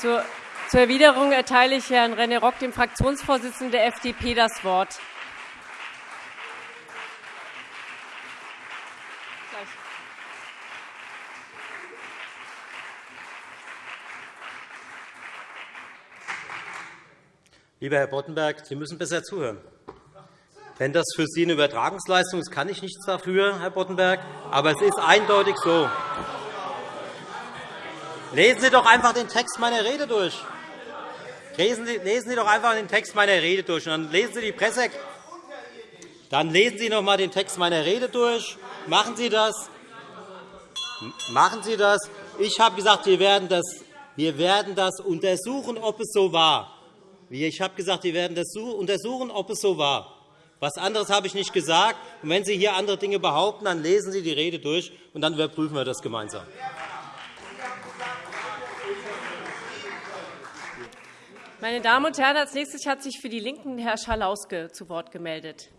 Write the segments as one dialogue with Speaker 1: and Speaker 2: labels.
Speaker 1: Zur, zur Erwiderung erteile ich Herrn René Rock, dem Fraktionsvorsitzenden der FDP, das Wort.
Speaker 2: Lieber Herr Boddenberg, Sie müssen besser zuhören. Wenn das für Sie eine Übertragungsleistung ist, kann ich nichts dafür, Herr Boddenberg. Aber es ist eindeutig so. Lesen Sie doch einfach den Text meiner Rede durch. Lesen Sie doch einfach den Text meiner Rede durch. Und dann lesen Sie die Presse. Dann lesen Sie noch einmal den Text meiner Rede durch. Machen Sie das. Machen Sie das. Ich habe gesagt, wir werden das, wir werden das untersuchen, ob es so war. Ich habe gesagt, wir werden das untersuchen, ob es so war. Was anderes habe ich nicht gesagt. Und wenn Sie hier andere Dinge behaupten, dann lesen Sie die Rede durch, und dann überprüfen wir das gemeinsam.
Speaker 1: Meine Damen und Herren, als nächstes hat sich für die LINKEN Herr Schalauske zu Wort gemeldet.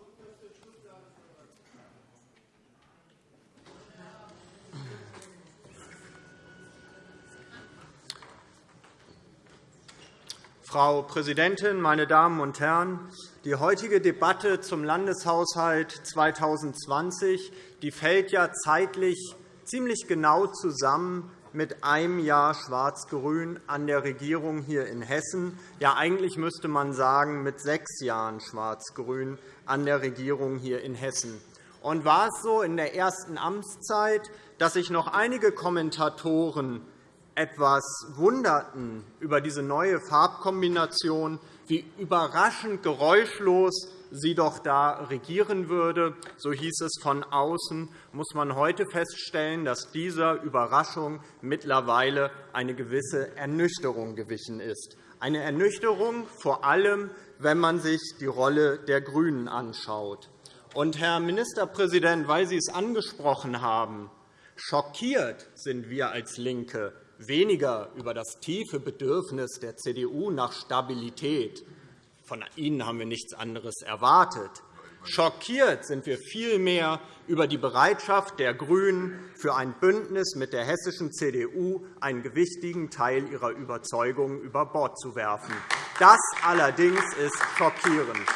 Speaker 3: Frau Präsidentin, meine Damen und Herren! Die heutige Debatte zum Landeshaushalt 2020 die fällt ja zeitlich ziemlich genau zusammen mit einem Jahr Schwarz-Grün an der Regierung hier in Hessen. Ja, eigentlich müsste man sagen, mit sechs Jahren Schwarz-Grün an der Regierung hier in Hessen. Und war es so in der ersten Amtszeit, dass sich noch einige Kommentatoren etwas wunderten über diese neue Farbkombination, wie überraschend geräuschlos sie doch da regieren würde. So hieß es von außen, muss man heute feststellen, dass dieser Überraschung mittlerweile eine gewisse Ernüchterung gewichen ist. Eine Ernüchterung vor allem, wenn man sich die Rolle der GRÜNEN anschaut. Und, Herr Ministerpräsident, weil Sie es angesprochen haben, schockiert sind wir als LINKE weniger über das tiefe Bedürfnis der CDU nach Stabilität. Von Ihnen haben wir nichts anderes erwartet. Schockiert sind wir vielmehr über die Bereitschaft der GRÜNEN, für ein Bündnis mit der hessischen CDU einen gewichtigen Teil ihrer Überzeugungen über Bord zu werfen. Das allerdings ist schockierend.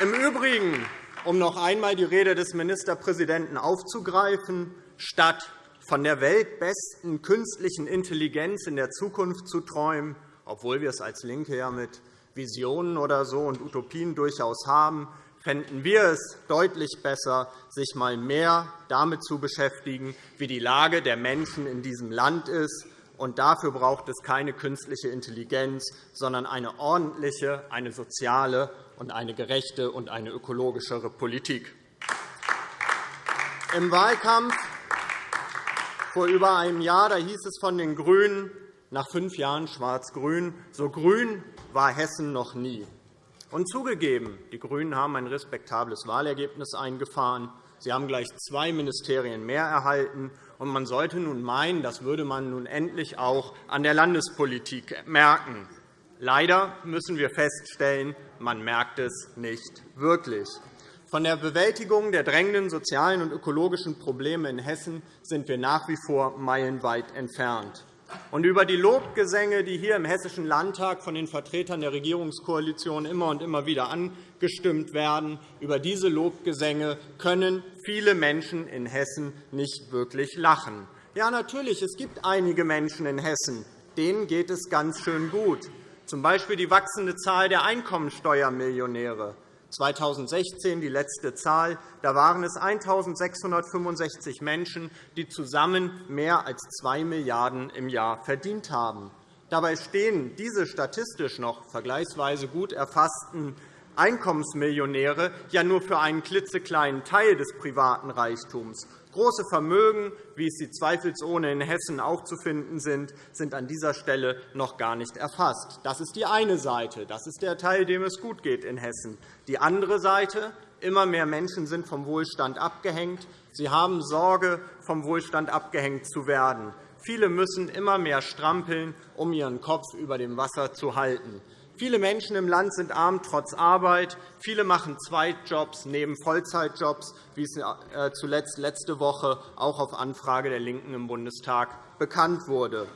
Speaker 3: Im Übrigen, um noch einmal die Rede des Ministerpräsidenten aufzugreifen, statt von der weltbesten künstlichen Intelligenz in der Zukunft zu träumen, obwohl wir es als LINKE ja mit Visionen oder so und Utopien durchaus haben, fänden wir es deutlich besser, sich einmal mehr damit zu beschäftigen, wie die Lage der Menschen in diesem Land ist. Und dafür braucht es keine künstliche Intelligenz, sondern eine ordentliche, eine soziale und eine gerechte und eine ökologischere Politik. Im Wahlkampf vor über einem Jahr da hieß es von den GRÜNEN, nach fünf Jahren Schwarz-Grün, so grün war Hessen noch nie. Und zugegeben, die GRÜNEN haben ein respektables Wahlergebnis eingefahren. Sie haben gleich zwei Ministerien mehr erhalten. Und man sollte nun meinen, das würde man nun endlich auch an der Landespolitik merken. Leider müssen wir feststellen, man merkt es nicht wirklich. Von der Bewältigung der drängenden sozialen und ökologischen Probleme in Hessen sind wir nach wie vor meilenweit entfernt. Und über die Lobgesänge, die hier im Hessischen Landtag von den Vertretern der Regierungskoalition immer und immer wieder angestimmt werden, über diese Lobgesänge können viele Menschen in Hessen nicht wirklich lachen. Ja, natürlich, es gibt einige Menschen in Hessen, denen geht es ganz schön gut, z. B. die wachsende Zahl der Einkommensteuermillionäre. 2016 die letzte Zahl. Da waren es 1.665 Menschen, die zusammen mehr als 2 Milliarden € im Jahr verdient haben. Dabei stehen diese statistisch noch vergleichsweise gut erfassten Einkommensmillionäre ja nur für einen klitzekleinen Teil des privaten Reichtums. Große Vermögen, wie es sie zweifelsohne in Hessen auch zu finden sind, sind an dieser Stelle noch gar nicht erfasst. Das ist die eine Seite. Das ist der Teil, dem es gut geht in Hessen. Die andere Seite. Immer mehr Menschen sind vom Wohlstand abgehängt. Sie haben Sorge, vom Wohlstand abgehängt zu werden. Viele müssen immer mehr strampeln, um ihren Kopf über dem Wasser zu halten. Viele Menschen im Land sind arm trotz Arbeit. Viele machen Zweitjobs neben Vollzeitjobs, wie es äh, zuletzt letzte Woche auch auf Anfrage der LINKEN im Bundestag bekannt wurde.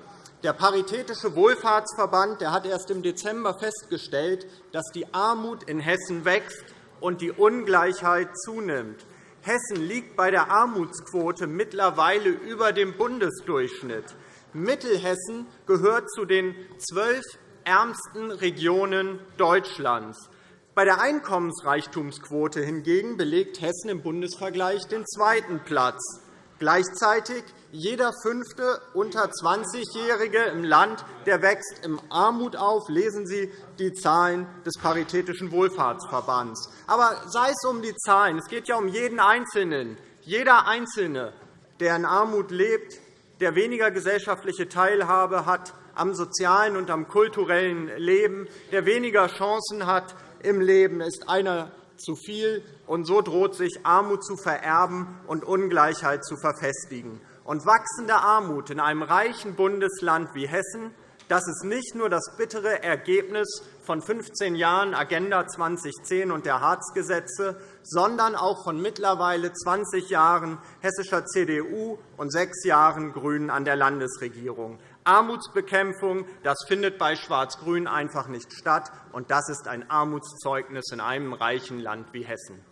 Speaker 3: Der Paritätische Wohlfahrtsverband hat erst im Dezember festgestellt, dass die Armut in Hessen wächst und die Ungleichheit zunimmt. Hessen liegt bei der Armutsquote mittlerweile über dem Bundesdurchschnitt. Mittelhessen gehört zu den zwölf ärmsten Regionen Deutschlands. Bei der Einkommensreichtumsquote hingegen belegt Hessen im Bundesvergleich den zweiten Platz. Gleichzeitig jeder fünfte unter 20-Jährige im Land der wächst in Armut auf. Lesen Sie die Zahlen des Paritätischen Wohlfahrtsverbands. Aber sei es um die Zahlen. Es geht ja um jeden Einzelnen. Jeder Einzelne, der in Armut lebt, der weniger gesellschaftliche Teilhabe hat am sozialen und am kulturellen Leben, der weniger Chancen hat im Leben, ist einer zu viel. Und so droht sich Armut zu vererben und Ungleichheit zu verfestigen. Und wachsende Armut in einem reichen Bundesland wie Hessen das ist nicht nur das bittere Ergebnis von 15 Jahren Agenda 2010 und der Hartz-Gesetze, sondern auch von mittlerweile 20 Jahren hessischer CDU und sechs Jahren GRÜNEN an der Landesregierung. Armutsbekämpfung das findet bei Schwarz-Grün einfach nicht statt, und das ist ein Armutszeugnis in einem reichen Land wie Hessen.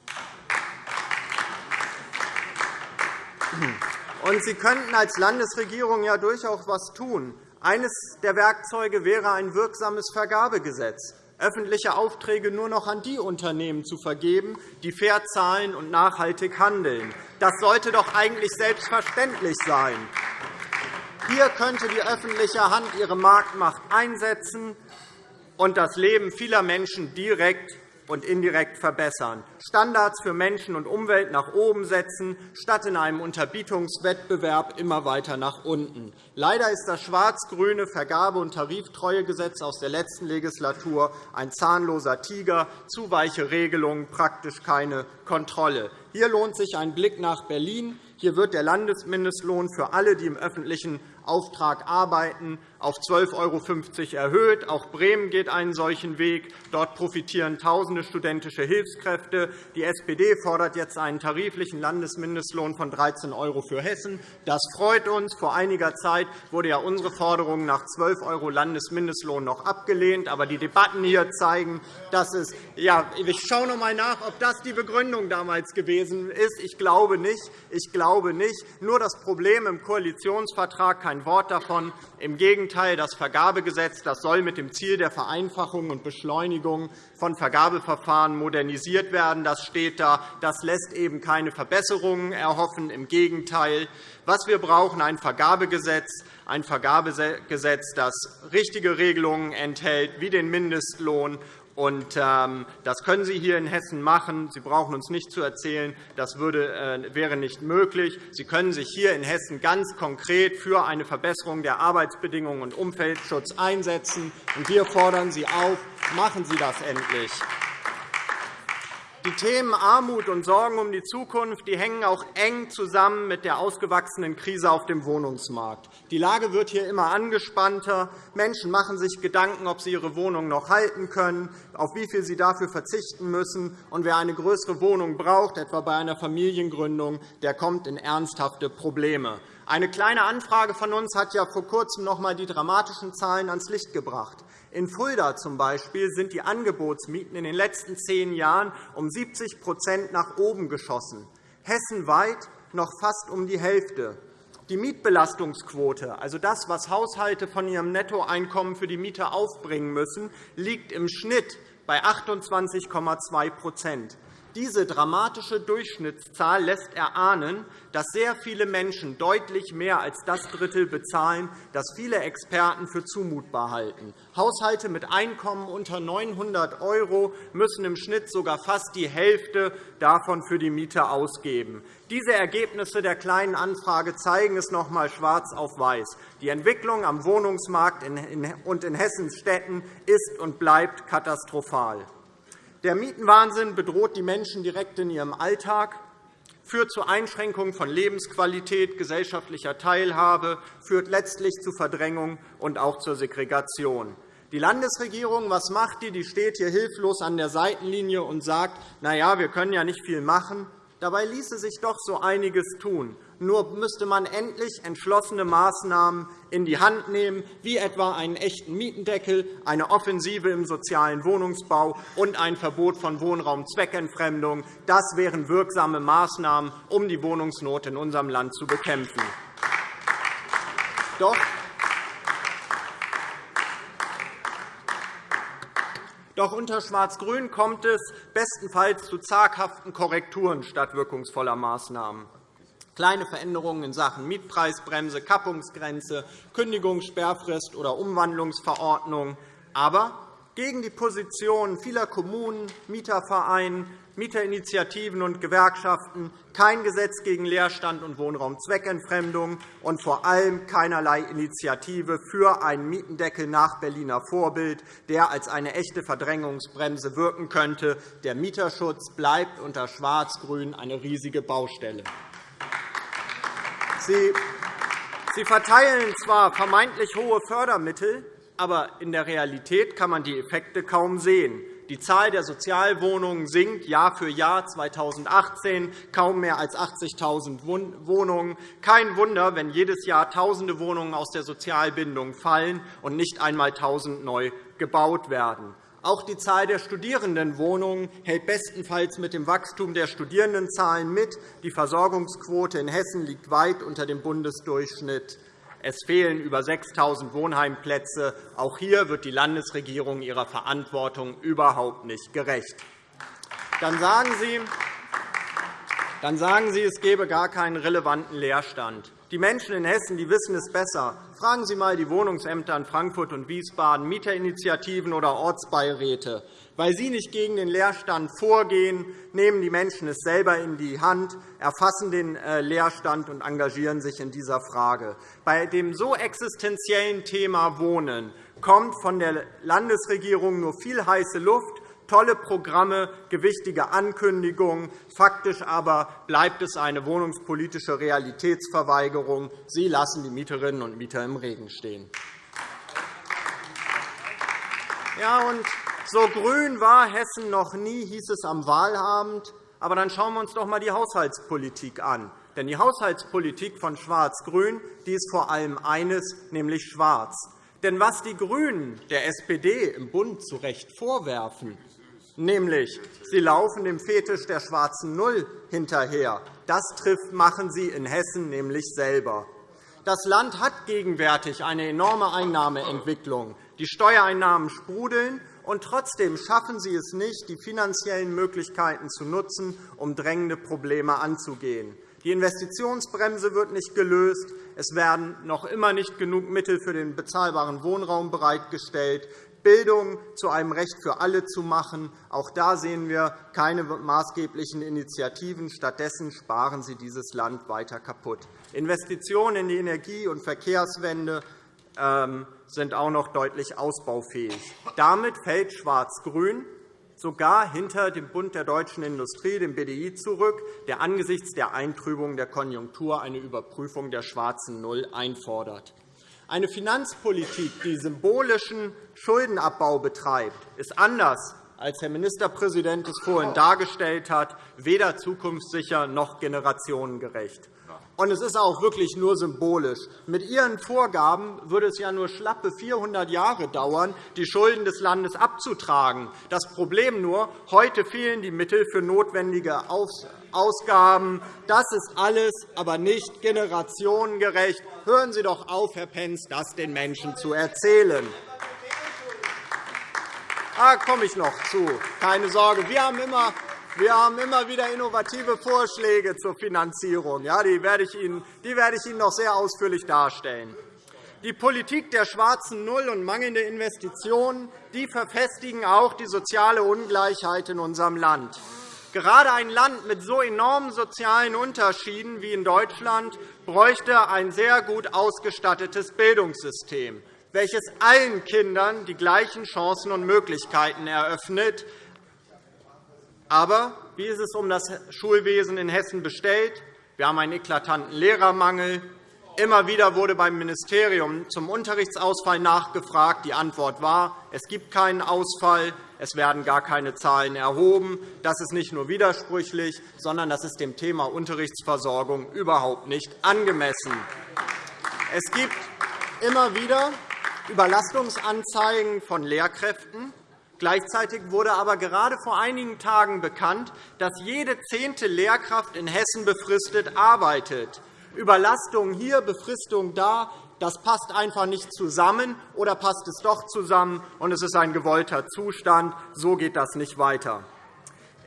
Speaker 3: Und Sie könnten als Landesregierung ja durchaus etwas tun. Eines der Werkzeuge wäre ein wirksames Vergabegesetz, öffentliche Aufträge nur noch an die Unternehmen zu vergeben, die fair zahlen und nachhaltig handeln. Das sollte doch eigentlich selbstverständlich sein. Hier könnte die öffentliche Hand ihre Marktmacht einsetzen und das Leben vieler Menschen direkt und indirekt verbessern, Standards für Menschen und Umwelt nach oben setzen, statt in einem Unterbietungswettbewerb immer weiter nach unten. Leider ist das schwarz-grüne Vergabe- und Tariftreuegesetz aus der letzten Legislatur ein zahnloser Tiger, zu weiche Regelungen, praktisch keine Kontrolle. Hier lohnt sich ein Blick nach Berlin. Hier wird der Landesmindestlohn für alle, die im öffentlichen Auftrag arbeiten, auf 12,50 € erhöht. Auch Bremen geht einen solchen Weg. Dort profitieren Tausende studentische Hilfskräfte. Die SPD fordert jetzt einen tariflichen Landesmindestlohn von 13 € für Hessen. Das freut uns. Vor einiger Zeit wurde ja unsere Forderung nach 12 € Landesmindestlohn noch abgelehnt. Aber die Debatten hier zeigen, dass es ja, ich schaue noch einmal nach, ob das die Begründung damals gewesen ist. Ich glaube nicht. Ich glaube nicht. Nur das Problem im Koalitionsvertrag kein Wort davon. Im Gegenteil, das Vergabegesetz das soll mit dem Ziel der Vereinfachung und Beschleunigung von Vergabeverfahren modernisiert werden. Das steht da. Das lässt eben keine Verbesserungen erhoffen. Im Gegenteil. Was wir brauchen, ein Vergabegesetz, ein Vergabegesetz, das richtige Regelungen enthält, wie den Mindestlohn ähm, das können Sie hier in Hessen machen. Sie brauchen uns nicht zu erzählen, das äh, wäre nicht möglich. Sie können sich hier in Hessen ganz konkret für eine Verbesserung der Arbeitsbedingungen und Umweltschutz einsetzen. Und wir fordern Sie auf, machen Sie das endlich. Die Themen Armut und Sorgen um die Zukunft die hängen auch eng zusammen mit der ausgewachsenen Krise auf dem Wohnungsmarkt. Die Lage wird hier immer angespannter. Menschen machen sich Gedanken, ob sie ihre Wohnung noch halten können, auf wie viel sie dafür verzichten müssen. Und wer eine größere Wohnung braucht, etwa bei einer Familiengründung, der kommt in ernsthafte Probleme. Eine Kleine Anfrage von uns hat ja vor Kurzem noch einmal die dramatischen Zahlen ans Licht gebracht. In Fulda zum Beispiel sind die Angebotsmieten in den letzten zehn Jahren um 70% nach oben geschossen, hessenweit noch fast um die Hälfte. Die Mietbelastungsquote, also das, was Haushalte von ihrem Nettoeinkommen für die Miete aufbringen müssen, liegt im Schnitt bei 28,2 diese dramatische Durchschnittszahl lässt erahnen, dass sehr viele Menschen deutlich mehr als das Drittel bezahlen, das viele Experten für zumutbar halten. Haushalte mit Einkommen unter 900 € müssen im Schnitt sogar fast die Hälfte davon für die Miete ausgeben. Diese Ergebnisse der Kleinen Anfrage zeigen es noch einmal schwarz auf weiß. Die Entwicklung am Wohnungsmarkt und in Hessens Städten ist und bleibt katastrophal. Der Mietenwahnsinn bedroht die Menschen direkt in ihrem Alltag, führt zu Einschränkungen von Lebensqualität, gesellschaftlicher Teilhabe, führt letztlich zu Verdrängung und auch zur Segregation. Die Landesregierung, was macht die? Die steht hier hilflos an der Seitenlinie und sagt, na ja, wir können ja nicht viel machen. Dabei ließe sich doch so einiges tun. Nur müsste man endlich entschlossene Maßnahmen in die Hand nehmen, wie etwa einen echten Mietendeckel, eine Offensive im sozialen Wohnungsbau und ein Verbot von Wohnraumzweckentfremdung. Das wären wirksame Maßnahmen, um die Wohnungsnot in unserem Land zu bekämpfen. Doch Doch unter Schwarz-Grün kommt es bestenfalls zu zaghaften Korrekturen statt wirkungsvoller Maßnahmen. Kleine Veränderungen in Sachen Mietpreisbremse, Kappungsgrenze, Kündigungssperrfrist oder Umwandlungsverordnung. Aber gegen die Positionen vieler Kommunen, Mietervereinen, Mieterinitiativen und Gewerkschaften, kein Gesetz gegen Leerstand und Wohnraumzweckentfremdung und vor allem keinerlei Initiative für einen Mietendeckel nach Berliner Vorbild, der als eine echte Verdrängungsbremse wirken könnte. Der Mieterschutz bleibt unter Schwarz-Grün eine riesige Baustelle. Sie verteilen zwar vermeintlich hohe Fördermittel, aber in der Realität kann man die Effekte kaum sehen. Die Zahl der Sozialwohnungen sinkt Jahr für Jahr 2018 kaum mehr als 80.000 Wohnungen. Kein Wunder, wenn jedes Jahr Tausende Wohnungen aus der Sozialbindung fallen und nicht einmal 1.000 neu gebaut werden. Auch die Zahl der Studierendenwohnungen hält bestenfalls mit dem Wachstum der Studierendenzahlen mit. Die Versorgungsquote in Hessen liegt weit unter dem Bundesdurchschnitt. Es fehlen über 6.000 Wohnheimplätze. Auch hier wird die Landesregierung ihrer Verantwortung überhaupt nicht gerecht. Dann sagen Sie, dann sagen Sie, es gebe gar keinen relevanten Leerstand. Die Menschen in Hessen die wissen es besser. Fragen Sie einmal die Wohnungsämter in Frankfurt und Wiesbaden, Mieterinitiativen oder Ortsbeiräte. Weil Sie nicht gegen den Leerstand vorgehen, nehmen die Menschen es selber in die Hand, erfassen den äh, Leerstand und engagieren sich in dieser Frage. Bei dem so existenziellen Thema Wohnen kommt von der Landesregierung nur viel heiße Luft, tolle Programme, gewichtige Ankündigungen. Faktisch aber bleibt es eine wohnungspolitische Realitätsverweigerung. Sie lassen die Mieterinnen und Mieter im Regen stehen. Ja, und so grün war Hessen noch nie, hieß es am Wahlabend. Aber dann schauen wir uns doch einmal die Haushaltspolitik an. Denn die Haushaltspolitik von Schwarz-Grün ist vor allem eines, nämlich schwarz. Denn was die GRÜNEN der SPD im Bund zu Recht vorwerfen, nämlich sie laufen dem Fetisch der schwarzen Null hinterher, das trifft machen sie in Hessen nämlich selber. Das Land hat gegenwärtig eine enorme Einnahmeentwicklung. Die Steuereinnahmen sprudeln, und trotzdem schaffen Sie es nicht, die finanziellen Möglichkeiten zu nutzen, um drängende Probleme anzugehen. Die Investitionsbremse wird nicht gelöst. Es werden noch immer nicht genug Mittel für den bezahlbaren Wohnraum bereitgestellt. Bildung zu einem Recht für alle zu machen. Auch da sehen wir keine maßgeblichen Initiativen. Stattdessen sparen Sie dieses Land weiter kaputt. Investitionen in die Energie- und Verkehrswende ähm, sind auch noch deutlich ausbaufähig. Damit fällt Schwarz-Grün sogar hinter dem Bund der deutschen Industrie, dem BDI, zurück, der angesichts der Eintrübung der Konjunktur eine Überprüfung der schwarzen Null einfordert. Eine Finanzpolitik, die symbolischen Schuldenabbau betreibt, ist anders als Herr Ministerpräsident es vorhin dargestellt hat, weder zukunftssicher noch generationengerecht. Und es ist auch wirklich nur symbolisch. Mit Ihren Vorgaben würde es ja nur schlappe 400 Jahre dauern, die Schulden des Landes abzutragen. Das Problem nur, heute fehlen die Mittel für notwendige Ausgaben. Das ist alles aber nicht generationengerecht. Hören Sie doch auf, Herr Pentz, das den Menschen zu erzählen. Da komme ich noch zu. Keine Sorge. Wir haben immer wir haben immer wieder innovative Vorschläge zur Finanzierung. Ja, die, werde ich Ihnen, die werde ich Ihnen noch sehr ausführlich darstellen. Die Politik der schwarzen Null und mangelnde Investitionen die verfestigen auch die soziale Ungleichheit in unserem Land. Gerade ein Land mit so enormen sozialen Unterschieden wie in Deutschland bräuchte ein sehr gut ausgestattetes Bildungssystem, welches allen Kindern die gleichen Chancen und Möglichkeiten eröffnet, aber wie ist es um das Schulwesen in Hessen bestellt? Wir haben einen eklatanten Lehrermangel. Immer wieder wurde beim Ministerium zum Unterrichtsausfall nachgefragt. Die Antwort war, es gibt keinen Ausfall. es werden gar keine Zahlen erhoben. Das ist nicht nur widersprüchlich, sondern das ist dem Thema Unterrichtsversorgung überhaupt nicht angemessen. Es gibt immer wieder Überlastungsanzeigen von Lehrkräften. Gleichzeitig wurde aber gerade vor einigen Tagen bekannt, dass jede zehnte Lehrkraft in Hessen befristet arbeitet. Überlastung hier, Befristung da, das passt einfach nicht zusammen, oder passt es doch zusammen, und es ist ein gewollter Zustand. So geht das nicht weiter.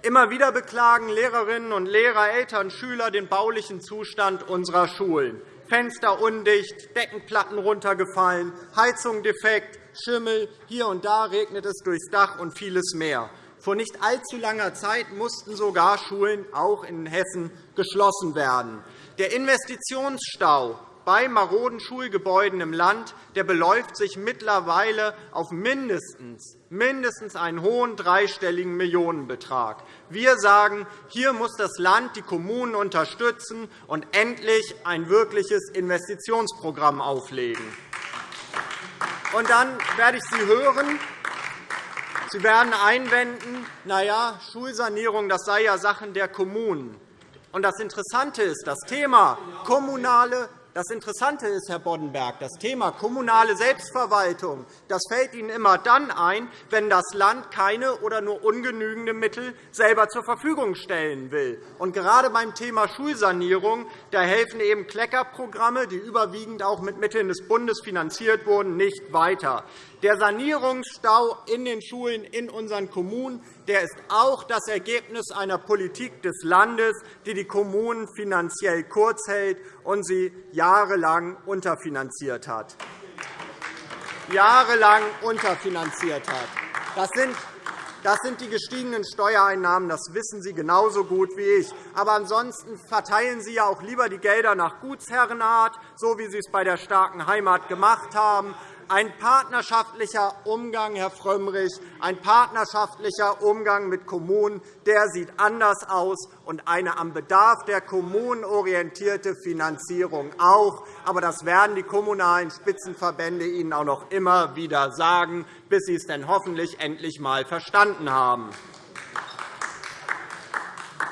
Speaker 3: Immer wieder beklagen Lehrerinnen und Lehrer, Eltern, Schüler den baulichen Zustand unserer Schulen. Fenster undicht, Deckenplatten runtergefallen, Heizung defekt, Schimmel, hier und da regnet es durchs Dach und vieles mehr. Vor nicht allzu langer Zeit mussten sogar Schulen auch in Hessen geschlossen werden. Der Investitionsstau bei maroden Schulgebäuden im Land der beläuft sich mittlerweile auf mindestens, mindestens einen hohen dreistelligen Millionenbetrag. Wir sagen, hier muss das Land die Kommunen unterstützen und endlich ein wirkliches Investitionsprogramm auflegen. Und dann werde ich Sie hören, Sie werden einwenden, na ja, Schulsanierung das sei ja Sache der Kommunen. Und das Interessante ist, das Thema kommunale das Interessante ist, Herr Boddenberg, das Thema kommunale Selbstverwaltung das fällt Ihnen immer dann ein, wenn das Land keine oder nur ungenügende Mittel selber zur Verfügung stellen will. Und gerade beim Thema Schulsanierung da helfen eben Kleckerprogramme, die überwiegend auch mit Mitteln des Bundes finanziert wurden, nicht weiter. Der Sanierungsstau in den Schulen in unseren Kommunen der ist auch das Ergebnis einer Politik des Landes, die die Kommunen finanziell kurz hält und sie jahrelang unterfinanziert hat. Jahrelang unterfinanziert hat. Das sind das sind die gestiegenen Steuereinnahmen. Das wissen Sie genauso gut wie ich. Aber ansonsten verteilen Sie ja auch lieber die Gelder nach Gutsherrenart, so wie Sie es bei der starken Heimat gemacht haben. Ein partnerschaftlicher Umgang, Herr Frömmrich, ein partnerschaftlicher Umgang mit Kommunen, der sieht anders aus, und eine am Bedarf der Kommunen orientierte Finanzierung auch. Aber das werden die kommunalen Spitzenverbände Ihnen auch noch immer wieder sagen, bis Sie es denn hoffentlich endlich einmal verstanden haben.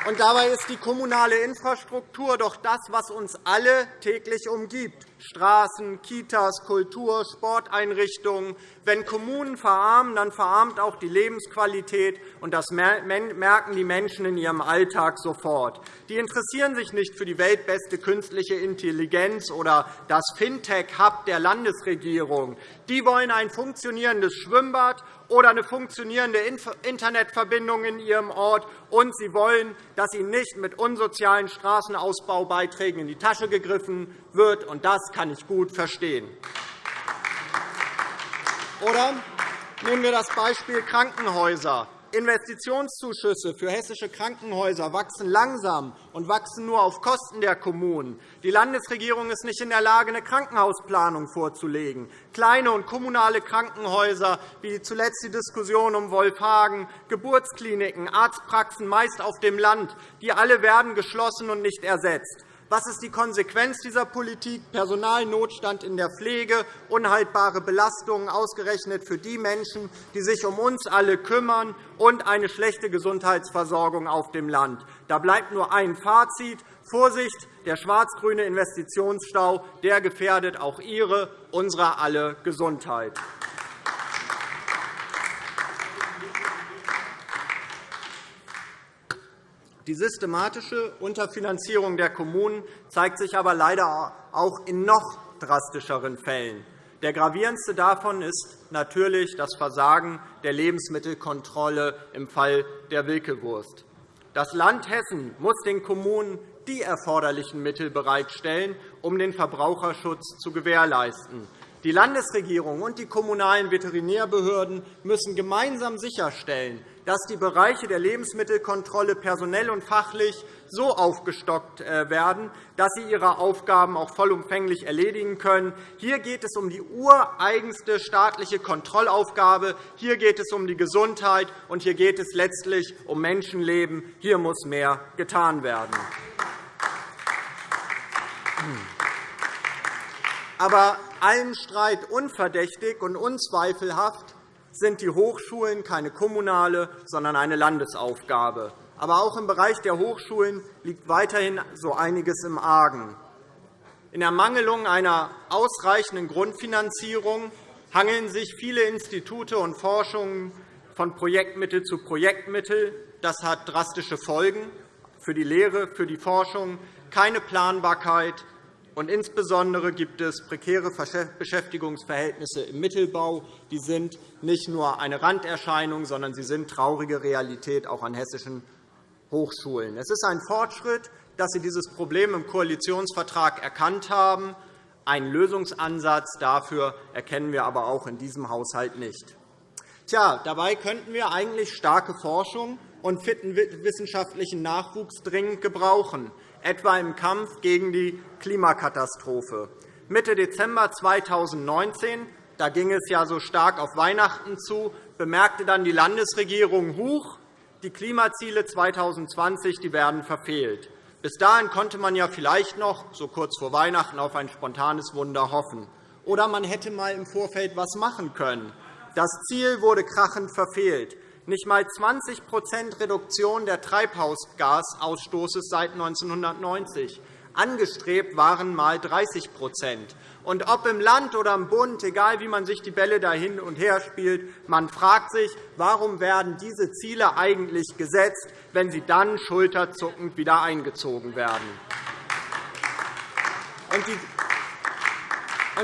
Speaker 3: Und dabei ist die kommunale Infrastruktur doch das, was uns alle täglich umgibt. Straßen, Kitas, Kultur, Sporteinrichtungen. Wenn Kommunen verarmen, dann verarmt auch die Lebensqualität, und das merken die Menschen in ihrem Alltag sofort. Die interessieren sich nicht für die weltbeste künstliche Intelligenz oder das Fintech-Hub der Landesregierung. Die wollen ein funktionierendes Schwimmbad oder eine funktionierende Internetverbindung in ihrem Ort, und sie wollen, dass ihnen nicht mit unsozialen Straßenausbaubeiträgen in die Tasche gegriffen wird. Und das kann ich gut verstehen. Oder nehmen wir das Beispiel Krankenhäuser. Investitionszuschüsse für hessische Krankenhäuser wachsen langsam und wachsen nur auf Kosten der Kommunen. Die Landesregierung ist nicht in der Lage, eine Krankenhausplanung vorzulegen. Kleine und kommunale Krankenhäuser, wie zuletzt die Diskussion um Wolfhagen, Geburtskliniken, Arztpraxen meist auf dem Land, die alle werden geschlossen und nicht ersetzt. Was ist die Konsequenz dieser Politik? Personalnotstand in der Pflege, unhaltbare Belastungen ausgerechnet für die Menschen, die sich um uns alle kümmern, und eine schlechte Gesundheitsversorgung auf dem Land. Da bleibt nur ein Fazit. Vorsicht, der schwarz-grüne Investitionsstau der gefährdet auch Ihre, unsere alle Gesundheit. Die systematische Unterfinanzierung der Kommunen zeigt sich aber leider auch in noch drastischeren Fällen. Der gravierendste davon ist natürlich das Versagen der Lebensmittelkontrolle im Fall der Wilkewurst. Das Land Hessen muss den Kommunen die erforderlichen Mittel bereitstellen, um den Verbraucherschutz zu gewährleisten. Die Landesregierung und die kommunalen Veterinärbehörden müssen gemeinsam sicherstellen, dass die Bereiche der Lebensmittelkontrolle personell und fachlich so aufgestockt äh, werden, dass sie ihre Aufgaben auch vollumfänglich erledigen können. Hier geht es um die ureigenste staatliche Kontrollaufgabe. Hier geht es um die Gesundheit, und hier geht es letztlich um Menschenleben. Hier muss mehr getan werden. Aber allen Streit unverdächtig und unzweifelhaft sind die Hochschulen keine kommunale, sondern eine Landesaufgabe. Aber auch im Bereich der Hochschulen liegt weiterhin so einiges im Argen. In Ermangelung einer ausreichenden Grundfinanzierung hangeln sich viele Institute und Forschungen von Projektmittel zu Projektmittel. Das hat drastische Folgen für die Lehre, für die Forschung, keine Planbarkeit, und insbesondere gibt es prekäre Beschäftigungsverhältnisse im Mittelbau. Die sind nicht nur eine Randerscheinung, sondern sie sind traurige Realität auch an hessischen Hochschulen. Es ist ein Fortschritt, dass Sie dieses Problem im Koalitionsvertrag erkannt haben. Einen Lösungsansatz dafür erkennen wir aber auch in diesem Haushalt nicht. Tja, dabei könnten wir eigentlich starke Forschung und fitten wissenschaftlichen Nachwuchs dringend gebrauchen etwa im Kampf gegen die Klimakatastrophe. Mitte Dezember 2019 da ging es ja so stark auf Weihnachten zu, bemerkte dann die Landesregierung, Huch, die Klimaziele 2020 die werden verfehlt. Bis dahin konnte man ja vielleicht noch, so kurz vor Weihnachten, auf ein spontanes Wunder hoffen. Oder man hätte einmal im Vorfeld etwas machen können. Das Ziel wurde krachend verfehlt. Nicht einmal 20% Reduktion der Treibhausgasausstoßes seit 1990. Angestrebt waren einmal 30% und ob im Land oder im Bund, egal wie man sich die Bälle da hin und her spielt, man fragt sich, warum werden diese Ziele eigentlich gesetzt, wenn sie dann schulterzuckend wieder eingezogen werden.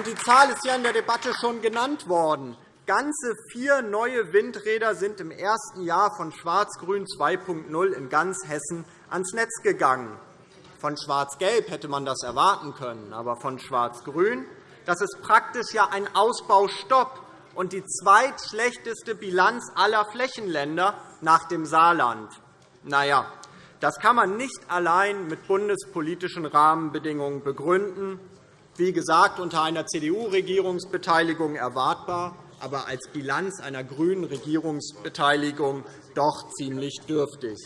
Speaker 3: Die Zahl ist ja in der Debatte schon genannt worden. Ganze vier neue Windräder sind im ersten Jahr von Schwarz-Grün 2.0 in ganz Hessen ans Netz gegangen. Von Schwarz-Gelb hätte man das erwarten können, aber von Schwarz-Grün das ist praktisch ja ein Ausbaustopp und die zweitschlechteste Bilanz aller Flächenländer nach dem Saarland. Na ja, das kann man nicht allein mit bundespolitischen Rahmenbedingungen begründen. Wie gesagt, unter einer CDU-Regierungsbeteiligung erwartbar aber als Bilanz einer grünen Regierungsbeteiligung doch ziemlich dürftig.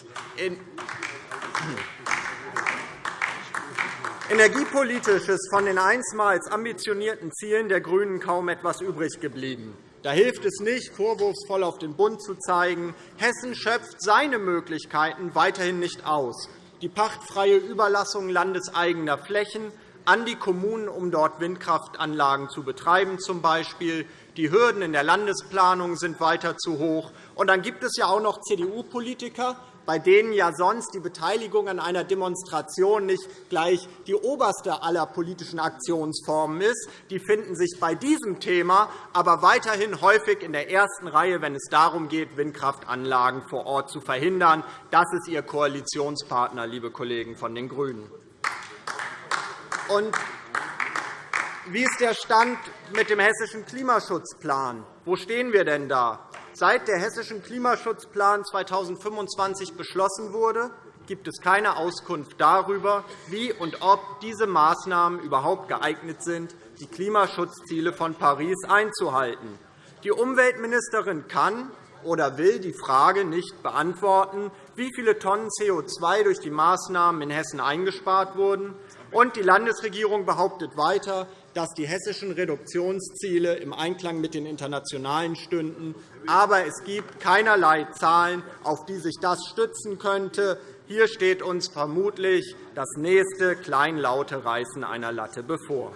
Speaker 3: Energiepolitisch ist von den einstmals ambitionierten Zielen der GRÜNEN kaum etwas übrig geblieben. Da hilft es nicht, vorwurfsvoll auf den Bund zu zeigen. Hessen schöpft seine Möglichkeiten weiterhin nicht aus. Die pachtfreie Überlassung landeseigener Flächen an die Kommunen, um dort Windkraftanlagen zu betreiben, zum Beispiel, die Hürden in der Landesplanung sind weiter zu hoch. Und dann gibt es ja auch noch CDU-Politiker, bei denen ja sonst die Beteiligung an einer Demonstration nicht gleich die oberste aller politischen Aktionsformen ist. Die finden sich bei diesem Thema aber weiterhin häufig in der ersten Reihe, wenn es darum geht, Windkraftanlagen vor Ort zu verhindern. Das ist Ihr Koalitionspartner, liebe Kollegen von den GRÜNEN. Und wie ist der Stand mit dem Hessischen Klimaschutzplan? Wo stehen wir denn da? Seit der Hessische Klimaschutzplan 2025 beschlossen wurde, gibt es keine Auskunft darüber, wie und ob diese Maßnahmen überhaupt geeignet sind, die Klimaschutzziele von Paris einzuhalten. Die Umweltministerin kann oder will die Frage nicht beantworten, wie viele Tonnen CO2 durch die Maßnahmen in Hessen eingespart wurden. Und die Landesregierung behauptet weiter, dass die hessischen Reduktionsziele im Einklang mit den internationalen stünden. Aber es gibt keinerlei Zahlen, auf die sich das stützen könnte. Hier steht uns vermutlich das nächste kleinlaute Reißen einer Latte bevor.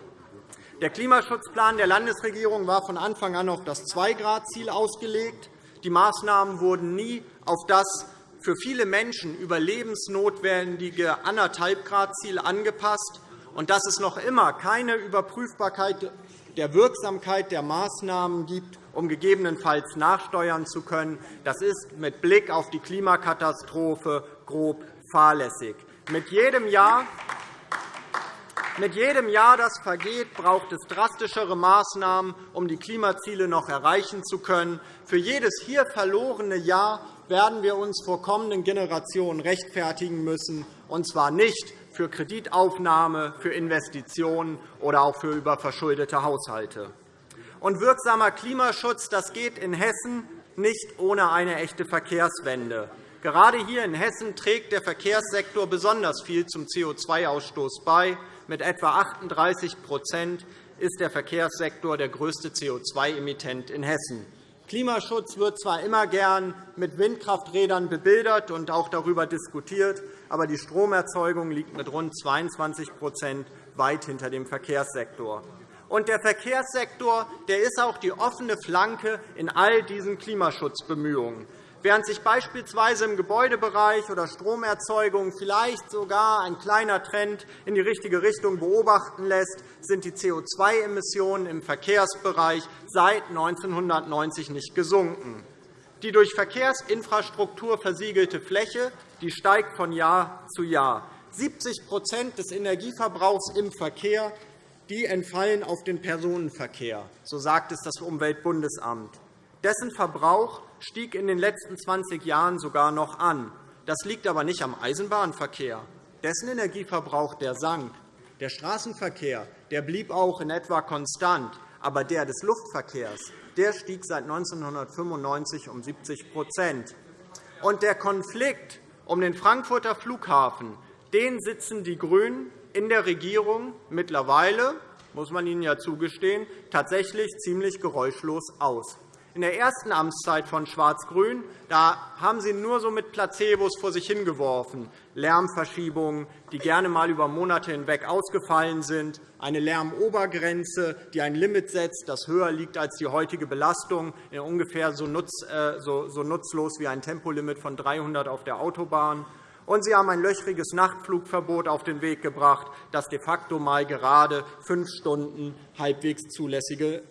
Speaker 3: Der Klimaschutzplan der Landesregierung war von Anfang an auf das 2-Grad-Ziel ausgelegt. Die Maßnahmen wurden nie auf das für viele Menschen überlebensnotwendige 1,5-Grad-Ziel angepasst. Und dass es noch immer keine Überprüfbarkeit der Wirksamkeit der Maßnahmen gibt, um gegebenenfalls nachsteuern zu können, das ist mit Blick auf die Klimakatastrophe grob fahrlässig. Mit jedem Jahr mit jedem Jahr, das vergeht, braucht es drastischere Maßnahmen, um die Klimaziele noch erreichen zu können. Für jedes hier verlorene Jahr werden wir uns vor kommenden Generationen rechtfertigen müssen, und zwar nicht für Kreditaufnahme, für Investitionen oder auch für überverschuldete Haushalte. Und wirksamer Klimaschutz das geht in Hessen nicht ohne eine echte Verkehrswende. Gerade hier in Hessen trägt der Verkehrssektor besonders viel zum CO2-Ausstoß bei. Mit etwa 38% ist der Verkehrssektor der größte CO2-Emittent in Hessen. Klimaschutz wird zwar immer gern mit Windkrafträdern bebildert und auch darüber diskutiert, aber die Stromerzeugung liegt mit rund 22% weit hinter dem Verkehrssektor. Und der Verkehrssektor der ist auch die offene Flanke in all diesen Klimaschutzbemühungen. Während sich beispielsweise im Gebäudebereich oder Stromerzeugung vielleicht sogar ein kleiner Trend in die richtige Richtung beobachten lässt, sind die CO2-Emissionen im Verkehrsbereich seit 1990 nicht gesunken. Die durch Verkehrsinfrastruktur versiegelte Fläche die steigt von Jahr zu Jahr. 70% des Energieverbrauchs im Verkehr die entfallen auf den Personenverkehr, so sagt es das Umweltbundesamt. Dessen Verbrauch stieg in den letzten 20 Jahren sogar noch an. Das liegt aber nicht am Eisenbahnverkehr. Dessen Energieverbrauch der sank. Der Straßenverkehr der blieb auch in etwa konstant, aber der des Luftverkehrs der stieg seit 1995 um 70 Und Der Konflikt um den Frankfurter Flughafen den sitzen die GRÜNEN in der Regierung mittlerweile, muss man ihnen ja zugestehen, tatsächlich ziemlich geräuschlos aus. In der ersten Amtszeit von Schwarz-Grün haben Sie nur so mit Placebos vor sich hingeworfen. Lärmverschiebungen, die gerne einmal über Monate hinweg ausgefallen sind, eine Lärmobergrenze, die ein Limit setzt, das höher liegt als die heutige Belastung, ungefähr so äh, nutzlos wie ein Tempolimit von 300 auf der Autobahn. Und Sie haben ein löchriges Nachtflugverbot auf den Weg gebracht, das de facto mal gerade fünf Stunden halbwegs zulässige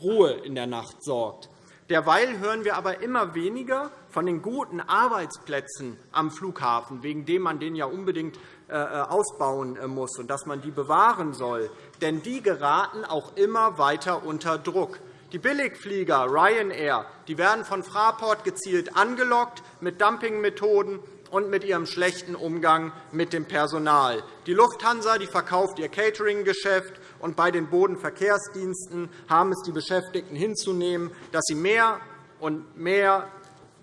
Speaker 3: Ruhe in der Nacht sorgt. Derweil hören wir aber immer weniger von den guten Arbeitsplätzen am Flughafen, wegen dem man den ja unbedingt äh, äh, ausbauen äh, muss und dass man die bewahren soll. Denn die geraten auch immer weiter unter Druck. Die Billigflieger Ryanair die werden von Fraport gezielt angelockt mit Dumpingmethoden und mit ihrem schlechten Umgang mit dem Personal. Die Lufthansa die verkauft ihr Catering-Geschäft, und bei den Bodenverkehrsdiensten haben es die Beschäftigten hinzunehmen, dass sie mehr und mehr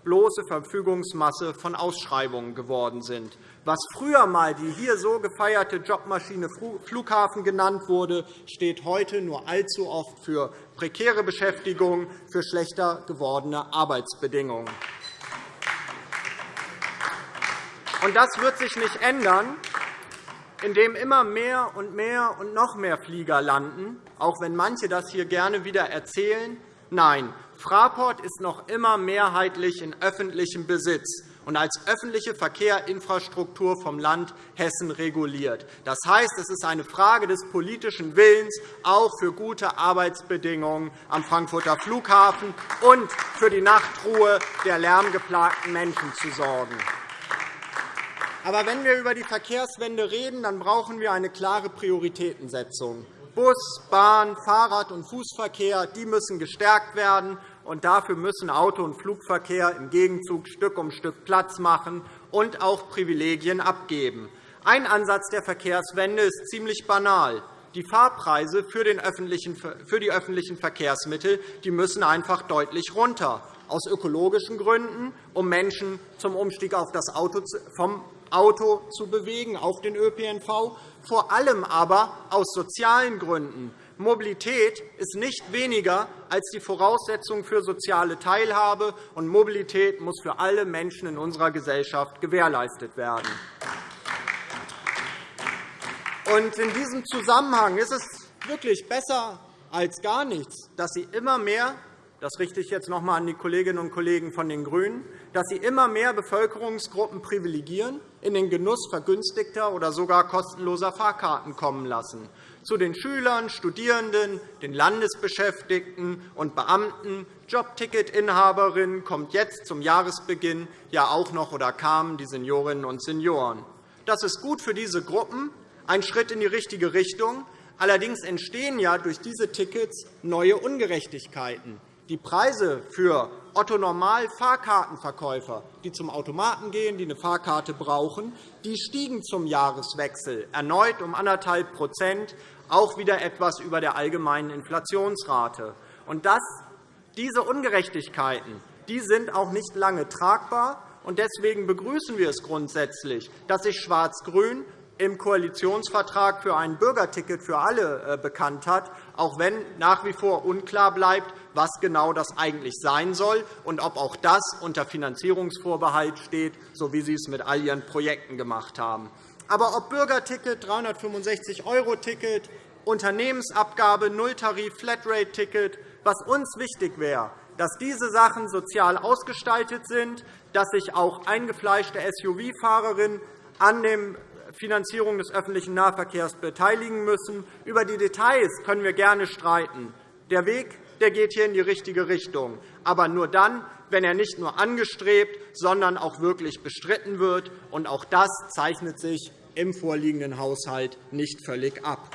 Speaker 3: bloße Verfügungsmasse von Ausschreibungen geworden sind. Was früher einmal die hier so gefeierte Jobmaschine Flughafen genannt wurde, steht heute nur allzu oft für prekäre Beschäftigung, für schlechter gewordene Arbeitsbedingungen. Das wird sich nicht ändern, indem immer mehr und mehr und noch mehr Flieger landen, auch wenn manche das hier gerne wieder erzählen. Nein, Fraport ist noch immer mehrheitlich in öffentlichem Besitz und als öffentliche Verkehrsinfrastruktur vom Land Hessen reguliert. Das heißt, es ist eine Frage des politischen Willens, auch für gute Arbeitsbedingungen am Frankfurter Flughafen und für die Nachtruhe der lärmgeplagten Menschen zu sorgen. Aber wenn wir über die Verkehrswende reden, dann brauchen wir eine klare Prioritätensetzung. Bus, Bahn, Fahrrad- und Fußverkehr die müssen gestärkt werden, und dafür müssen Auto- und Flugverkehr im Gegenzug Stück um Stück Platz machen und auch Privilegien abgeben. Ein Ansatz der Verkehrswende ist ziemlich banal. Die Fahrpreise für die öffentlichen Verkehrsmittel die müssen einfach deutlich runter, aus ökologischen Gründen, um Menschen zum Umstieg auf das Auto vom Auto zu bewegen, auf den ÖPNV, vor allem aber aus sozialen Gründen. Mobilität ist nicht weniger als die Voraussetzung für soziale Teilhabe, und Mobilität muss für alle Menschen in unserer Gesellschaft gewährleistet werden. In diesem Zusammenhang ist es wirklich besser als gar nichts, dass Sie immer mehr das richte ich jetzt noch einmal an die Kolleginnen und Kollegen von den GRÜNEN, dass sie immer mehr Bevölkerungsgruppen privilegieren, in den Genuss vergünstigter oder sogar kostenloser Fahrkarten kommen lassen. Zu den Schülern, Studierenden, den Landesbeschäftigten und Beamten, Jobticketinhaberinnen kommt jetzt zum Jahresbeginn ja auch noch oder kamen die Seniorinnen und Senioren. Das ist gut für diese Gruppen, ein Schritt in die richtige Richtung. Allerdings entstehen ja durch diese Tickets neue Ungerechtigkeiten. Die Preise für Otto-Normal-Fahrkartenverkäufer, die zum Automaten gehen, die eine Fahrkarte brauchen, die stiegen zum Jahreswechsel erneut um 1,5% auch wieder etwas über der allgemeinen Inflationsrate. Und das, diese Ungerechtigkeiten die sind auch nicht lange tragbar. Deswegen begrüßen wir es grundsätzlich, dass sich Schwarz-Grün im Koalitionsvertrag für ein Bürgerticket für alle äh, bekannt hat, auch wenn nach wie vor unklar bleibt, was genau das eigentlich sein soll und ob auch das unter Finanzierungsvorbehalt steht, so wie Sie es mit all Ihren Projekten gemacht haben. Aber ob Bürgerticket, 365-€-Ticket, Unternehmensabgabe, Nulltarif, Flatrate-Ticket, was uns wichtig wäre, dass diese Sachen sozial ausgestaltet sind, dass sich auch eingefleischte SUV-Fahrerinnen an der Finanzierung des öffentlichen Nahverkehrs beteiligen müssen. Über die Details können wir gerne streiten. Der Weg der geht hier in die richtige Richtung, aber nur dann, wenn er nicht nur angestrebt, sondern auch wirklich bestritten wird. Und auch das zeichnet sich im vorliegenden Haushalt nicht völlig ab.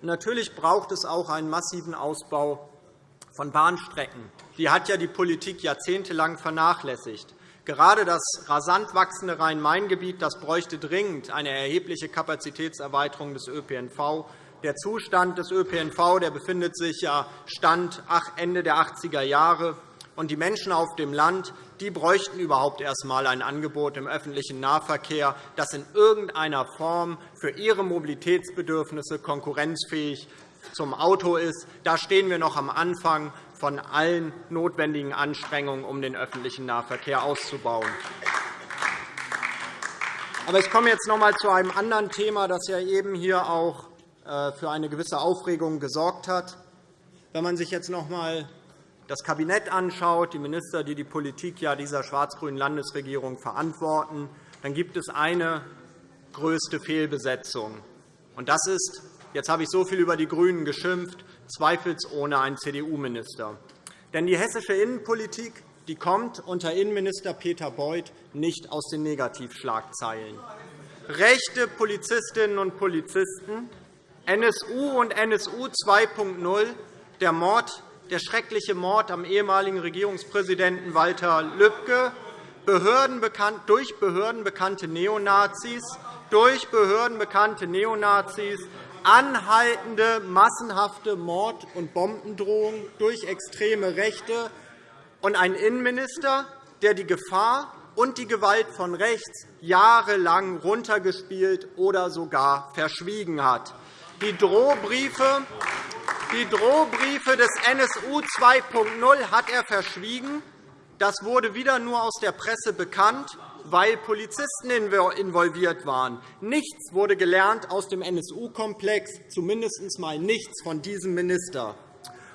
Speaker 3: Natürlich braucht es auch einen massiven Ausbau von Bahnstrecken. Die hat ja die Politik jahrzehntelang vernachlässigt. Gerade das rasant wachsende Rhein-Main-Gebiet bräuchte dringend eine erhebliche Kapazitätserweiterung des ÖPNV. Der Zustand des ÖPNV der befindet sich ja Stand Ende der 80er Jahre. Und die Menschen auf dem Land die bräuchten überhaupt erst einmal ein Angebot im öffentlichen Nahverkehr, das in irgendeiner Form für ihre Mobilitätsbedürfnisse konkurrenzfähig zum Auto ist. Da stehen wir noch am Anfang von allen notwendigen Anstrengungen, um den öffentlichen Nahverkehr auszubauen. Aber ich komme jetzt noch einmal zu einem anderen Thema, das ja eben hier auch äh, für eine gewisse Aufregung gesorgt hat. Wenn man sich jetzt noch einmal das Kabinett anschaut, die Minister, die die Politik dieser schwarz-grünen Landesregierung verantworten, dann gibt es eine größte Fehlbesetzung. Das ist, jetzt habe ich so viel über die GRÜNEN geschimpft, zweifelsohne ein CDU-Minister. Denn die hessische Innenpolitik die kommt unter Innenminister Peter Beuth nicht aus den Negativschlagzeilen. Rechte Polizistinnen und Polizisten, NSU und NSU 2.0, der Mord der schreckliche Mord am ehemaligen Regierungspräsidenten Walter Lübcke durch Behörden bekannte Neonazis, durch Behörden bekannte Neonazis, anhaltende massenhafte Mord- und Bombendrohungen durch extreme Rechte und ein Innenminister, der die Gefahr und die Gewalt von rechts jahrelang runtergespielt oder sogar verschwiegen hat. Die Drohbriefe die Drohbriefe des NSU 2.0 hat er verschwiegen. Das wurde wieder nur aus der Presse bekannt, weil Polizisten involviert waren. Nichts wurde gelernt aus dem NSU-Komplex, zumindest einmal nichts von diesem Minister.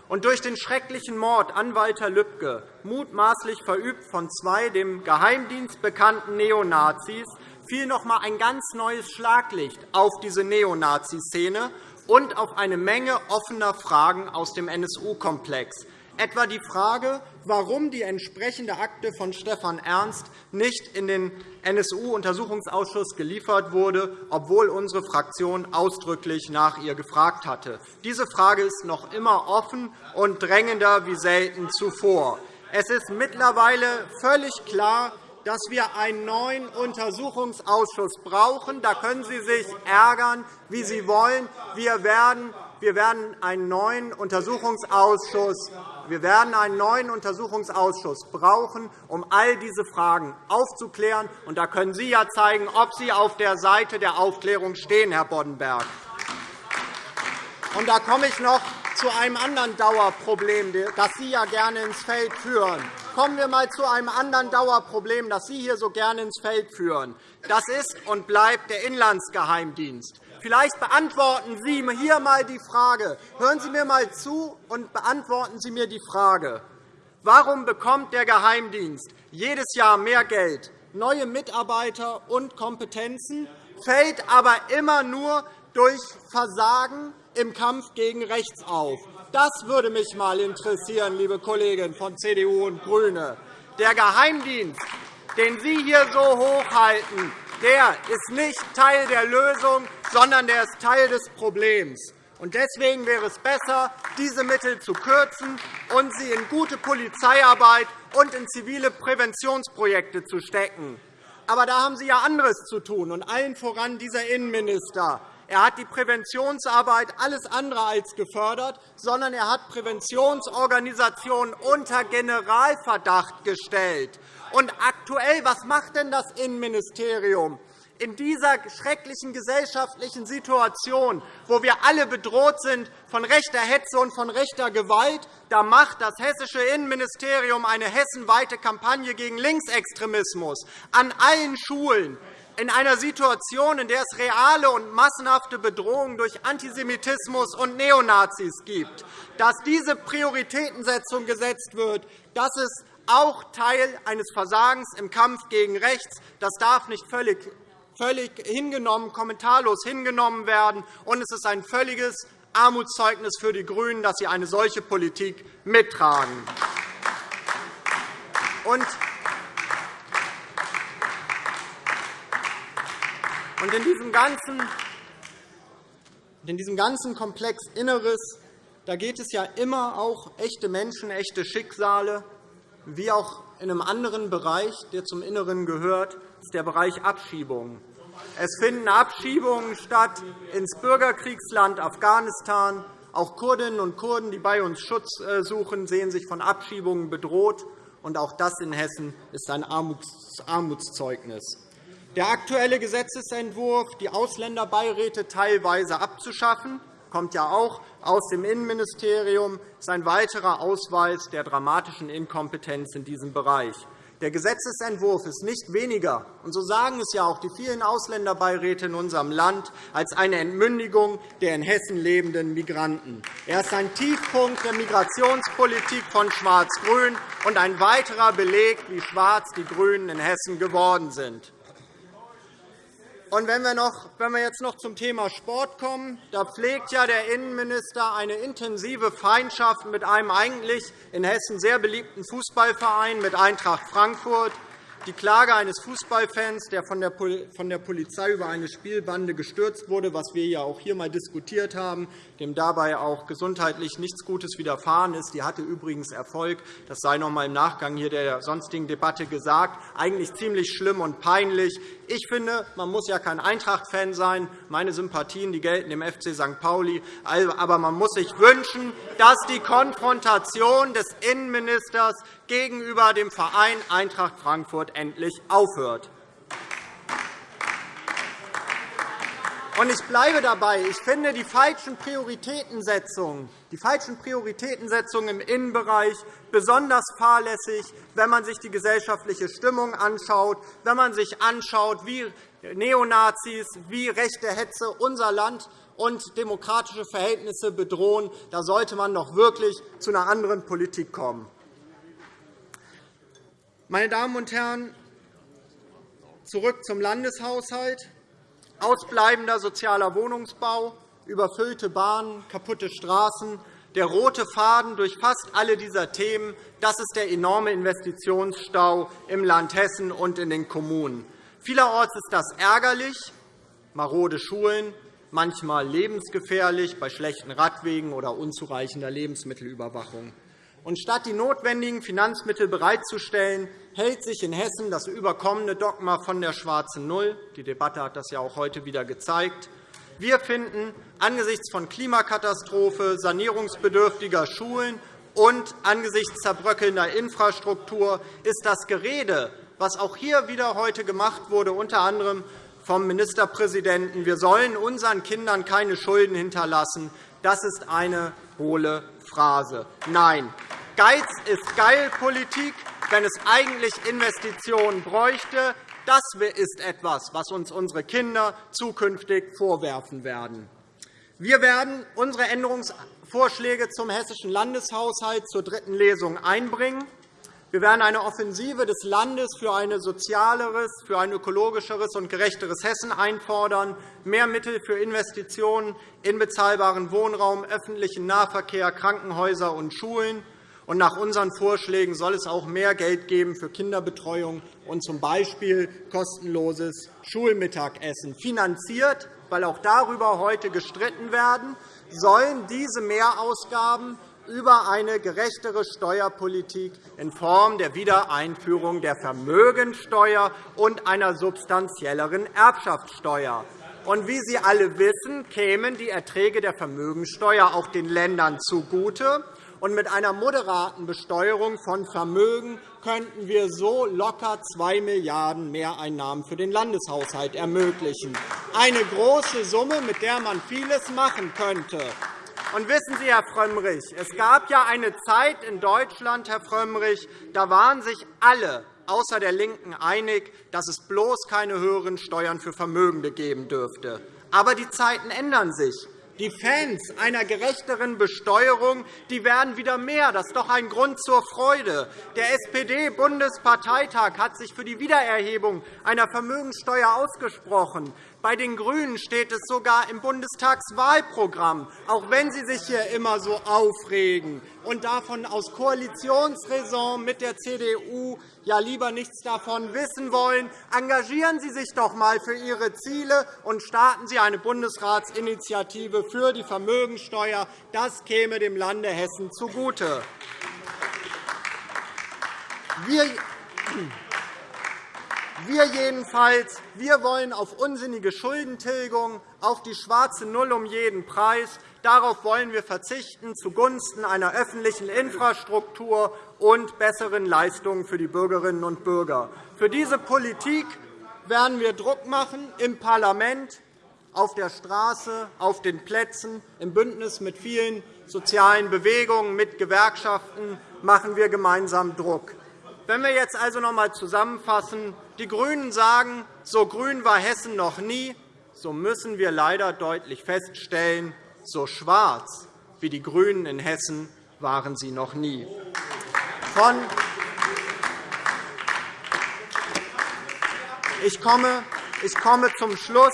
Speaker 3: Und durch den schrecklichen Mord an Walter Lübcke, mutmaßlich verübt von zwei dem Geheimdienst bekannten Neonazis, fiel noch einmal ein ganz neues Schlaglicht auf diese Neonazi-Szene und auf eine Menge offener Fragen aus dem NSU-Komplex, etwa die Frage, warum die entsprechende Akte von Stefan Ernst nicht in den NSU-Untersuchungsausschuss geliefert wurde, obwohl unsere Fraktion ausdrücklich nach ihr gefragt hatte. Diese Frage ist noch immer offen und drängender wie selten zuvor. Es ist mittlerweile völlig klar, dass wir einen neuen Untersuchungsausschuss brauchen. Da können Sie sich ärgern, wie Sie wollen. Wir werden wir werden einen neuen Untersuchungsausschuss wir werden einen neuen Untersuchungsausschuss brauchen, um all diese Fragen aufzuklären. Und da können Sie ja zeigen, ob Sie auf der Seite der Aufklärung stehen, Herr Boddenberg. Und da komme ich noch zu einem anderen Dauerproblem, das Sie ja gerne ins Feld führen. Kommen wir einmal zu einem anderen Dauerproblem, das Sie hier so gerne ins Feld führen. Das ist und bleibt der Inlandsgeheimdienst. Vielleicht beantworten Sie hier einmal die Frage. Hören Sie mir einmal zu und beantworten Sie mir die Frage. Warum bekommt der Geheimdienst jedes Jahr mehr Geld, neue Mitarbeiter und Kompetenzen, fällt aber immer nur durch Versagen im Kampf gegen rechts auf? Das würde mich einmal interessieren, liebe Kolleginnen von CDU und GRÜNE. Der Geheimdienst, den Sie hier so hochhalten, der ist nicht Teil der Lösung, sondern der ist Teil des Problems. Deswegen wäre es besser, diese Mittel zu kürzen und sie in gute Polizeiarbeit und in zivile Präventionsprojekte zu stecken. Aber da haben Sie ja anderes zu tun, und allen voran dieser Innenminister. Er hat die Präventionsarbeit alles andere als gefördert, sondern er hat Präventionsorganisationen unter Generalverdacht gestellt. Und aktuell, was macht denn das Innenministerium? in dieser schrecklichen gesellschaftlichen Situation, wo wir alle bedroht sind von rechter Hetze und von rechter Gewalt, da macht das hessische Innenministerium eine hessenweite Kampagne gegen Linksextremismus an allen Schulen, in einer Situation, in der es reale und massenhafte Bedrohungen durch Antisemitismus und Neonazis gibt. Dass diese Prioritätensetzung gesetzt wird, das ist auch Teil eines Versagens im Kampf gegen rechts. Das darf nicht völlig völlig hingenommen, kommentarlos hingenommen werden. Und es ist ein völliges Armutszeugnis für die GRÜNEN, dass sie eine solche Politik mittragen. Und in diesem ganzen in diesem ganzen Komplex Inneres da geht es ja immer auch echte Menschen, echte Schicksale, wie auch in einem anderen Bereich, der zum Inneren gehört, ist der Bereich Abschiebungen. Es finden Abschiebungen statt ins Bürgerkriegsland Afghanistan. Auch Kurdinnen und Kurden, die bei uns Schutz äh, suchen, sehen sich von Abschiebungen bedroht. Und auch das in Hessen ist ein Armutszeugnis. Der aktuelle Gesetzentwurf, die Ausländerbeiräte teilweise abzuschaffen, kommt ja auch aus dem Innenministerium, ist ein weiterer Ausweis der dramatischen Inkompetenz in diesem Bereich. Der Gesetzentwurf ist nicht weniger, und so sagen es ja auch die vielen Ausländerbeiräte in unserem Land, als eine Entmündigung der in Hessen lebenden Migranten. Er ist ein Tiefpunkt der Migrationspolitik von Schwarz-Grün und ein weiterer Beleg, wie schwarz die GRÜNEN in Hessen geworden sind. Und wenn wir, noch, wenn wir jetzt noch zum Thema Sport kommen, da pflegt ja der Innenminister eine intensive Feindschaft mit einem eigentlich in Hessen sehr beliebten Fußballverein, mit Eintracht Frankfurt. Die Klage eines Fußballfans, der von der Polizei über eine Spielbande gestürzt wurde, was wir ja auch hier einmal diskutiert haben, dem dabei auch gesundheitlich nichts Gutes widerfahren ist, die hatte übrigens Erfolg. Das sei noch einmal im Nachgang hier der sonstigen Debatte gesagt. Eigentlich ziemlich schlimm und peinlich. Ich finde, man muss ja kein Eintracht-Fan sein. Meine Sympathien die gelten dem FC St. Pauli. Aber man muss sich wünschen, dass die Konfrontation des Innenministers gegenüber dem Verein Eintracht Frankfurt endlich aufhört. Ich bleibe dabei. Ich finde die falschen Prioritätensetzungen, die falschen Prioritätensetzungen im Innenbereich besonders fahrlässig, wenn man sich die gesellschaftliche Stimmung anschaut, wenn man sich anschaut, wie Neonazis, wie rechte Hetze unser Land und demokratische Verhältnisse bedrohen. Da sollte man doch wirklich zu einer anderen Politik kommen. Meine Damen und Herren, zurück zum Landeshaushalt. Ausbleibender sozialer Wohnungsbau, überfüllte Bahnen, kaputte Straßen, der rote Faden durch fast alle dieser Themen, das ist der enorme Investitionsstau im Land Hessen und in den Kommunen. Vielerorts ist das ärgerlich, marode Schulen, manchmal lebensgefährlich bei schlechten Radwegen oder unzureichender Lebensmittelüberwachung. Und statt die notwendigen Finanzmittel bereitzustellen, hält sich in Hessen das überkommene Dogma von der schwarzen Null. Die Debatte hat das ja auch heute wieder gezeigt. Wir finden, angesichts von Klimakatastrophe, sanierungsbedürftiger Schulen und angesichts zerbröckelnder Infrastruktur ist das Gerede, was auch hier wieder heute gemacht wurde, unter anderem vom Ministerpräsidenten, wir sollen unseren Kindern keine Schulden hinterlassen, das ist eine hohle Phrase. Nein, Geiz ist Geilpolitik, wenn es eigentlich Investitionen bräuchte. Das ist etwas, was uns unsere Kinder zukünftig vorwerfen werden. Wir werden unsere Änderungsvorschläge zum Hessischen Landeshaushalt zur dritten Lesung einbringen. Wir werden eine Offensive des Landes für ein sozialeres, für ein ökologischeres und gerechteres Hessen einfordern, mehr Mittel für Investitionen in bezahlbaren Wohnraum, öffentlichen Nahverkehr, Krankenhäuser und Schulen und nach unseren Vorschlägen soll es auch mehr Geld geben für Kinderbetreuung und z. B. kostenloses Schulmittagessen. Finanziert, weil auch darüber heute gestritten werden, sollen diese Mehrausgaben über eine gerechtere Steuerpolitik in Form der Wiedereinführung der Vermögensteuer und einer substanzielleren Erbschaftssteuer. Und wie Sie alle wissen, kämen die Erträge der Vermögensteuer auch den Ländern zugute Und mit einer moderaten Besteuerung von Vermögen könnten wir so locker 2 Milliarden € Mehreinnahmen für den Landeshaushalt ermöglichen. Eine große Summe, mit der man vieles machen könnte. Und wissen Sie, Herr Frömmrich, es gab ja eine Zeit in Deutschland, Herr Frömmrich, da waren sich alle außer der LINKEN einig, dass es bloß keine höheren Steuern für Vermögende geben dürfte. Aber die Zeiten ändern sich. Die Fans einer gerechteren Besteuerung die werden wieder mehr. Das ist doch ein Grund zur Freude. Der SPD-Bundesparteitag hat sich für die Wiedererhebung einer Vermögenssteuer ausgesprochen. Bei den GRÜNEN steht es sogar im Bundestagswahlprogramm, auch wenn Sie sich hier immer so aufregen und davon aus Koalitionsräson mit der CDU ja lieber nichts davon wissen wollen. Engagieren Sie sich doch einmal für Ihre Ziele und starten Sie eine Bundesratsinitiative für die Vermögensteuer. Das käme dem Lande Hessen zugute. Wir wir jedenfalls wir wollen auf unsinnige Schuldentilgung, auf die schwarze Null um jeden Preis. Darauf wollen wir verzichten zugunsten einer öffentlichen Infrastruktur und besseren Leistungen für die Bürgerinnen und Bürger. Für diese Politik werden wir Druck machen im Parlament, auf der Straße, auf den Plätzen. Im Bündnis mit vielen sozialen Bewegungen, mit Gewerkschaften machen wir gemeinsam Druck. Wenn wir jetzt also noch einmal zusammenfassen, die GRÜNEN sagen, so grün war Hessen noch nie, so müssen wir leider deutlich feststellen, so schwarz wie die GRÜNEN in Hessen waren sie noch nie. Von ich komme, ich komme zum Schluss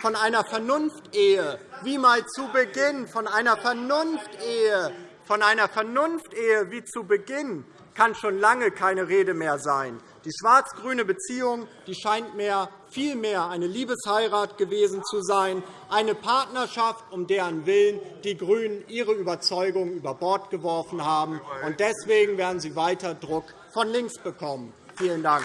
Speaker 3: von einer Vernunftehe, wie mal zu Beginn, von einer Vernunftehe, von einer Vernunftehe wie zu Beginn kann schon lange keine Rede mehr sein. Die schwarz-grüne Beziehung die scheint mehr, viel mehr eine Liebesheirat gewesen zu sein, eine Partnerschaft, um deren Willen die GRÜNEN ihre Überzeugung über Bord geworfen haben. Deswegen werden sie weiter Druck von links bekommen. Vielen Dank.